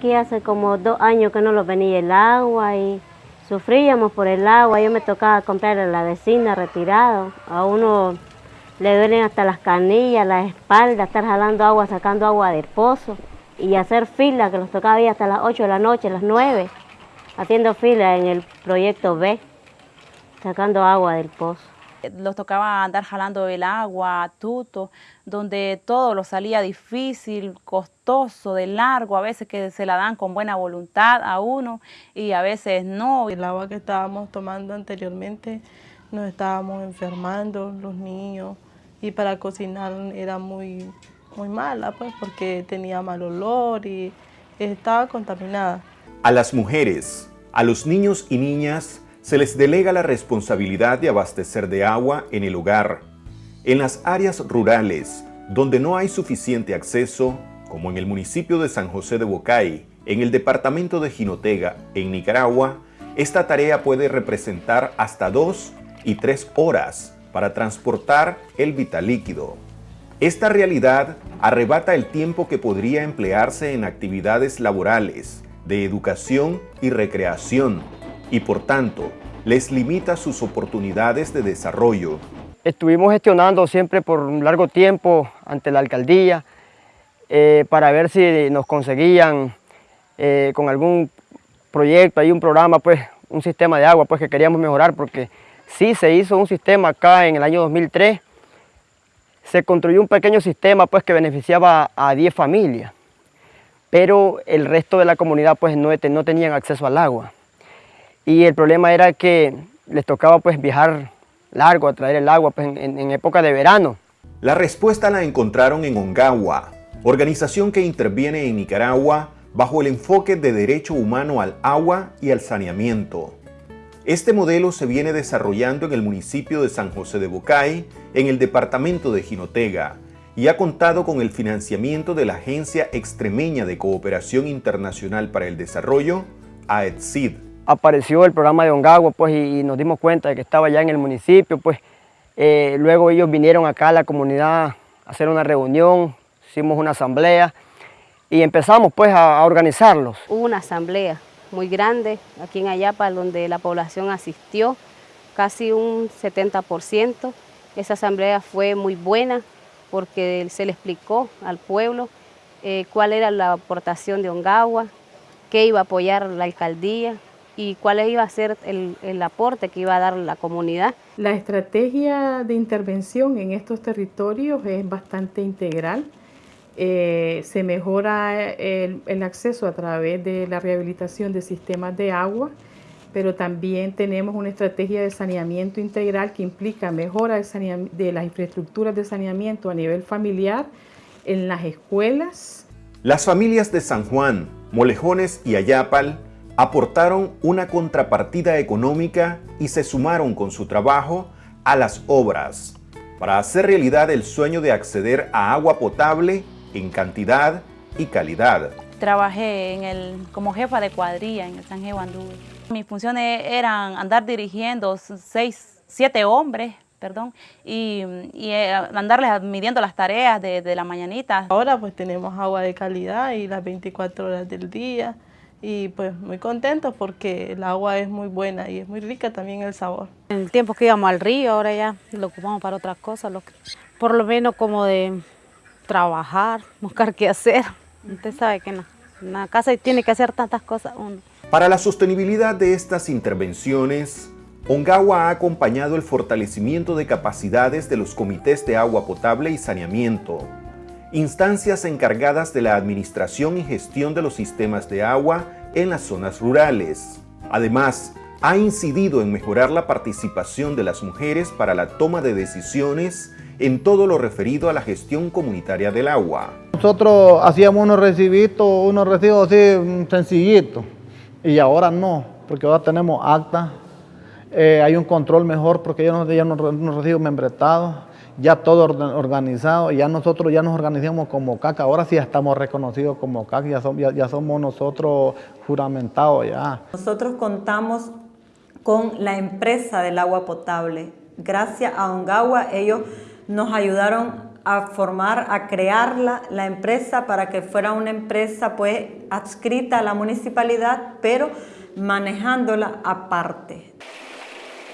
aquí hace como dos años que no lo venía el agua y sufríamos por el agua. Yo me tocaba comprar a la vecina retirado. A uno le duelen hasta las canillas, la espalda, estar jalando agua, sacando agua del pozo y hacer fila, que los tocaba ahí hasta las 8 de la noche, las 9, haciendo fila en el proyecto B, sacando agua del pozo. Los tocaba andar jalando el agua, tuto, donde todo lo salía difícil, costoso, de largo, a veces que se la dan con buena voluntad a uno y a veces no. El agua que estábamos tomando anteriormente nos estábamos enfermando, los niños, y para cocinar era muy, muy mala, pues, porque tenía mal olor y estaba contaminada. A las mujeres, a los niños y niñas se les delega la responsabilidad de abastecer de agua en el hogar. En las áreas rurales, donde no hay suficiente acceso, como en el municipio de San José de Bocay, en el departamento de Jinotega, en Nicaragua, esta tarea puede representar hasta dos y tres horas para transportar el vital líquido. Esta realidad arrebata el tiempo que podría emplearse en actividades laborales, de educación y recreación, y por tanto, les limita sus oportunidades de desarrollo. Estuvimos gestionando siempre por un largo tiempo ante la alcaldía eh, para ver si nos conseguían eh, con algún proyecto, hay un programa, pues un sistema de agua pues que queríamos mejorar porque Sí, se hizo un sistema acá en el año 2003. Se construyó un pequeño sistema pues, que beneficiaba a 10 familias, pero el resto de la comunidad pues, no, no tenían acceso al agua. Y el problema era que les tocaba pues, viajar largo a traer el agua pues, en, en época de verano. La respuesta la encontraron en Ongawa, organización que interviene en Nicaragua bajo el enfoque de derecho humano al agua y al saneamiento. Este modelo se viene desarrollando en el municipio de San José de Bocay, en el departamento de Jinotega, y ha contado con el financiamiento de la Agencia Extremeña de Cooperación Internacional para el Desarrollo, AEDSID. Apareció el programa de Ongagua pues, y, nos dimos cuenta de que estaba ya en el municipio. Pues, eh, luego ellos vinieron acá a la comunidad a hacer una reunión, hicimos una asamblea y empezamos pues a, organizarlos. Hubo una asamblea muy grande aquí en Ayapa, donde la población asistió, casi un 70%. Esa asamblea fue muy buena porque se le explicó al pueblo eh, cuál era la aportación de Ongagua, qué iba a apoyar la alcaldía y cuál iba a ser el, el aporte que iba a dar la comunidad. La estrategia de intervención en estos territorios es bastante integral. Eh, se mejora el, el, acceso a través de la rehabilitación de sistemas de agua, pero también tenemos una estrategia de saneamiento integral que implica mejora de, de las infraestructuras de saneamiento a nivel familiar, en las escuelas. Las familias de San Juan, Molejones y Ayapal aportaron una contrapartida económica y se sumaron con su trabajo a las obras para hacer realidad el sueño de acceder a agua potable en cantidad y calidad. Trabajé en el, como jefa de cuadrilla en el San Andú. Mis funciones eran andar dirigiendo seis, siete hombres, perdón, y, y eh, andarles midiendo las tareas de, de la mañanita. Ahora pues tenemos agua de calidad y las 24 horas del día y pues muy contentos porque el agua es muy buena y es muy rica también el sabor. En el tiempo que íbamos al río, ahora ya lo ocupamos para otras cosas, lo que, por lo menos como de trabajar, buscar qué hacer. Usted sabe que no, en la casa tiene que hacer tantas cosas uno. Para la sostenibilidad de estas intervenciones, Ongawa ha acompañado el fortalecimiento de capacidades de los comités de agua potable y saneamiento, instancias encargadas de la administración y gestión de los sistemas de agua en las zonas rurales. Además, ha incidido en mejorar la participación de las mujeres para la toma de decisiones en todo lo referido a la gestión comunitaria del agua. Nosotros hacíamos unos recibitos, unos recibos así mm, sencillitos y ahora no, porque ahora tenemos acta, eh, hay un control mejor porque ya no ya unos recibos membretados, ya todo organizado, ya nosotros ya nos organizamos como CAC, ahora sí ya estamos reconocidos como CAC, ya, ya, ya somos nosotros juramentados ya. Nosotros contamos con la empresa del agua potable. Gracias a Ongawa ellos nos ayudaron a formar, a crearla, la empresa para que fuera una empresa pues adscrita a la municipalidad, pero manejándola aparte.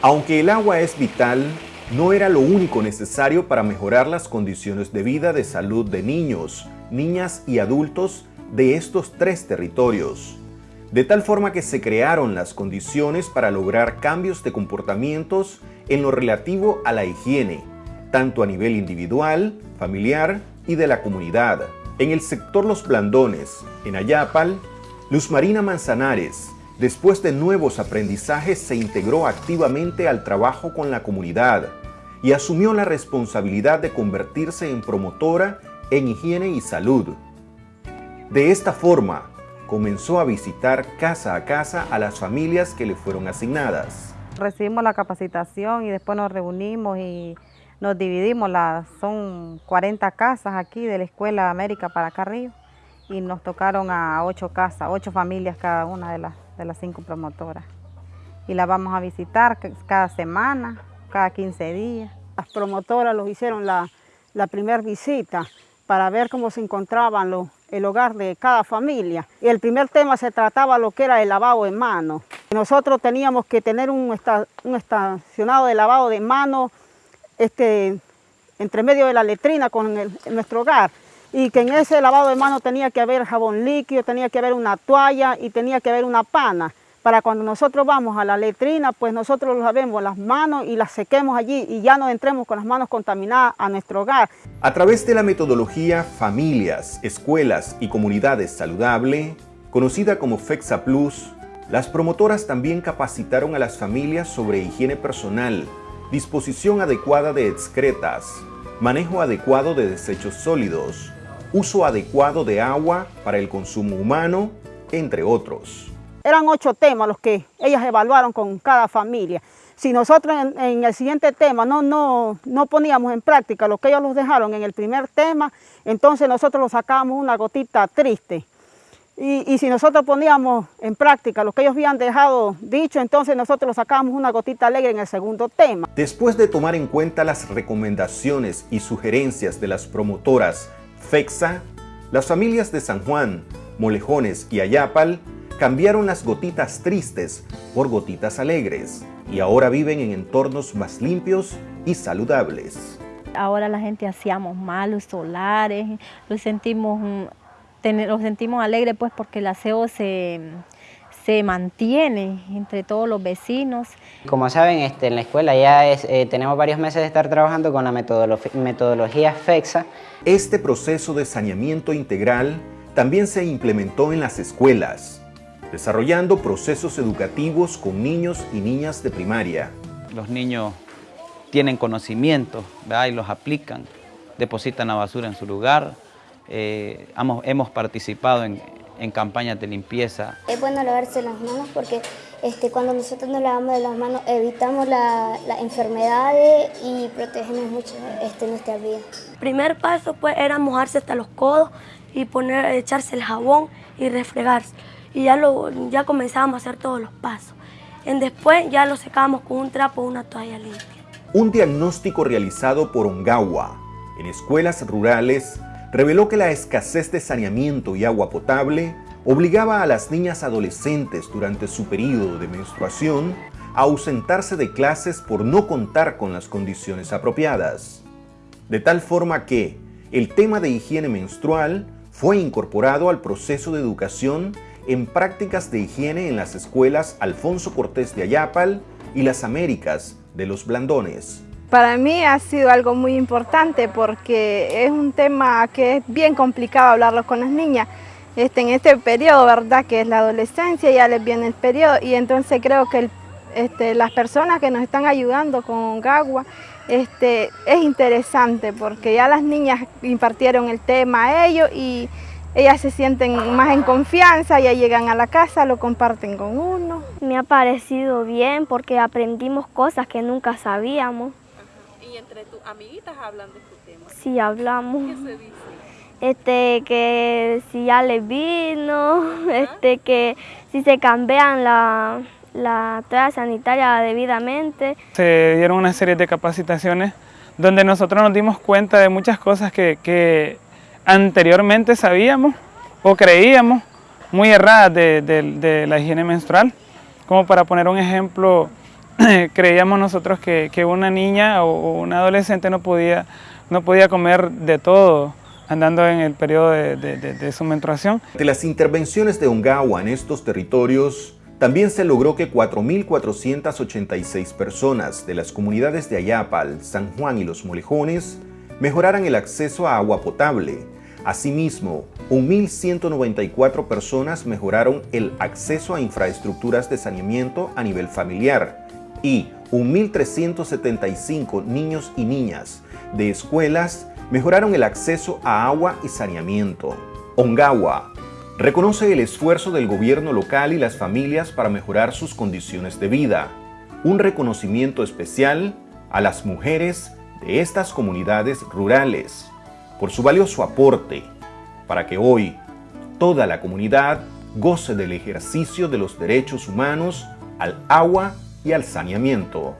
Aunque el agua es vital, no era lo único necesario para mejorar las condiciones de vida de salud de niños, niñas y adultos de estos tres territorios. De tal forma que se crearon las condiciones para lograr cambios de comportamientos en lo relativo a la higiene, tanto a nivel individual, familiar y de la comunidad. En el sector Los Blandones, en Ayapal, Luz Marina Manzanares, después de nuevos aprendizajes, se integró activamente al trabajo con la comunidad y asumió la responsabilidad de convertirse en promotora en higiene y salud. De esta forma, comenzó a visitar casa a casa a las familias que le fueron asignadas. Recibimos la capacitación y después nos reunimos y nos dividimos, son 40 casas aquí de la Escuela América para acá arriba y nos tocaron a 8 casas, 8 familias cada una de las, de las 5 promotoras. Y la vamos a visitar cada semana, cada 15 días. Las promotoras los hicieron la, la primera visita para ver cómo se encontraban el hogar de cada familia. Y el primer tema se trataba lo que era el lavado de manos. Nosotros teníamos que tener un, estacionado de lavado de manos este, entre medio de la letrina con nuestro hogar y que en ese lavado de manos tenía que haber jabón líquido, tenía que haber una toalla y tenía que haber una pana. Para cuando nosotros vamos a la letrina, pues nosotros lavemos las manos y las sequemos allí y ya no entremos con las manos contaminadas a nuestro hogar. A través de la metodología Familias, Escuelas y Comunidades Saludable, conocida como FEXA Plus, las promotoras también capacitaron a las familias sobre higiene personal, disposición adecuada de excretas, manejo adecuado de desechos sólidos, uso adecuado de agua para el consumo humano, entre otros. Eran ocho temas los que ellas evaluaron con cada familia. Si nosotros en, el siguiente tema no, no, no poníamos en práctica lo que ellos nos dejaron en el primer tema, entonces nosotros lo sacábamos una gotita triste. Y, si nosotros poníamos en práctica lo que ellos habían dejado dicho, entonces nosotros sacábamos una gotita alegre en el segundo tema. Después de tomar en cuenta las recomendaciones y sugerencias de las promotoras FEXA, las familias de San Juan, Molejones y Ayapal cambiaron las gotitas tristes por gotitas alegres y ahora viven en entornos más limpios y saludables. Ahora la gente hacíamos malos solares, lo sentimos nos sentimos alegres pues porque el aseo se, se mantiene entre todos los vecinos. Como saben, este, en la escuela ya eh, tenemos varios meses de estar trabajando con la metodología FEXA. Este proceso de saneamiento integral también se implementó en las escuelas, desarrollando procesos educativos con niños y niñas de primaria. Los niños tienen conocimiento y los aplican, depositan la basura en su lugar, eh, hemos, participado en, campañas de limpieza. Es bueno lavarse las manos porque este, cuando nosotros nos lavamos de las manos evitamos las enfermedades y protegemos mucho este, nuestra vida. primer paso pues era mojarse hasta los codos y poner, echarse el jabón y refregarse. Y ya, lo, ya comenzábamos a hacer todos los pasos. En después ya lo secábamos con un trapo o una toalla limpia. Un diagnóstico realizado por Ongawa en escuelas rurales reveló que la escasez de saneamiento y agua potable obligaba a las niñas adolescentes durante su periodo de menstruación a ausentarse de clases por no contar con las condiciones apropiadas. De tal forma que el tema de higiene menstrual fue incorporado al proceso de educación en prácticas de higiene en las escuelas Alfonso Cortés de Ayapal y las Américas de los Blandones. Para mí ha sido algo muy importante porque es un tema que es bien complicado hablarlo con las niñas. Este, en este periodo, ¿verdad? Que es la adolescencia, ya les viene el periodo y entonces creo que este, las personas que nos están ayudando con Gagua este, es interesante porque ya las niñas impartieron el tema a ellos y ellas se sienten más en confianza, ya llegan a la casa, lo comparten con uno. Me ha parecido bien porque aprendimos cosas que nunca sabíamos. ¿Y entre tus amiguitas hablan de este tema? Sí, hablamos. ¿Qué se dice? Este, que si ya les vino, este, que si se cambian la, la toalla sanitaria debidamente. Se dieron una serie de capacitaciones donde nosotros nos dimos cuenta de muchas cosas que, anteriormente sabíamos o creíamos muy erradas de, la higiene menstrual. Como para poner un ejemplo, creíamos nosotros que, una niña o, un adolescente no podía, no podía comer de todo andando en el periodo de, de su menstruación. De las intervenciones de Ongawa en estos territorios, también se logró que 4.486 personas de las comunidades de Ayapal, San Juan y Los Molejones mejoraran el acceso a agua potable. Asimismo, 1.194 personas mejoraron el acceso a infraestructuras de saneamiento a nivel familiar y 1.375 niños y niñas de escuelas mejoraron el acceso a agua y saneamiento. Ongawa reconoce el esfuerzo del gobierno local y las familias para mejorar sus condiciones de vida. Un reconocimiento especial a las mujeres de estas comunidades rurales por su valioso aporte para que hoy toda la comunidad goce del ejercicio de los derechos humanos al agua y al saneamiento.